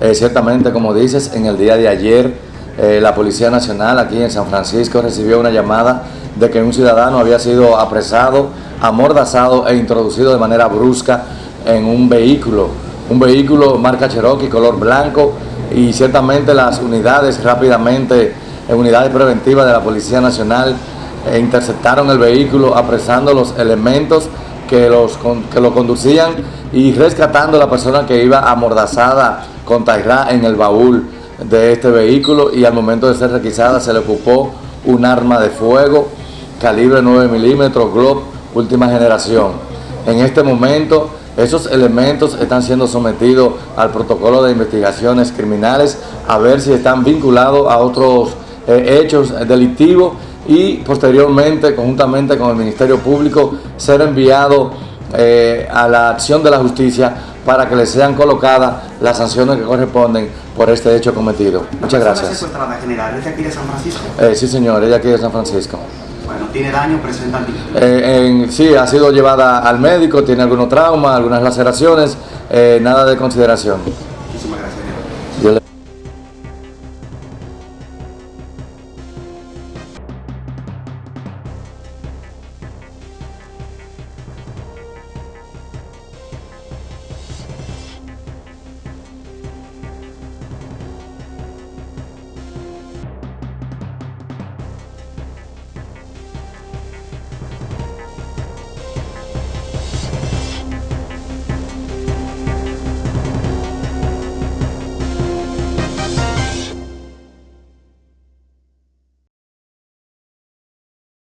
Eh, ciertamente, como dices, en el día de ayer eh, la Policía Nacional aquí en San Francisco recibió una llamada de que un ciudadano había sido apresado, amordazado e introducido de manera brusca en un vehículo, un vehículo marca Cherokee color blanco y ciertamente las unidades rápidamente, en unidades preventivas de la Policía Nacional, eh, interceptaron el vehículo apresando los elementos que, los, que lo conducían y rescatando a la persona que iba amordazada con Tairá en el baúl de este vehículo y al momento de ser requisada se le ocupó un arma de fuego calibre 9 milímetros, Glock, última generación. En este momento esos elementos están siendo sometidos al protocolo de investigaciones criminales a ver si están vinculados a otros eh, hechos delictivos y posteriormente, conjuntamente con el Ministerio Público, ser enviado eh, a la acción de la justicia para que le sean colocadas las sanciones que corresponden por este hecho cometido. Muchas gracias. general es de aquí de San Francisco? Eh, sí, señor, ella aquí de San Francisco. Bueno, ¿tiene daño? ¿Presenta eh, Sí, ha sido llevada al médico, tiene algunos traumas, algunas laceraciones, nada de consideración.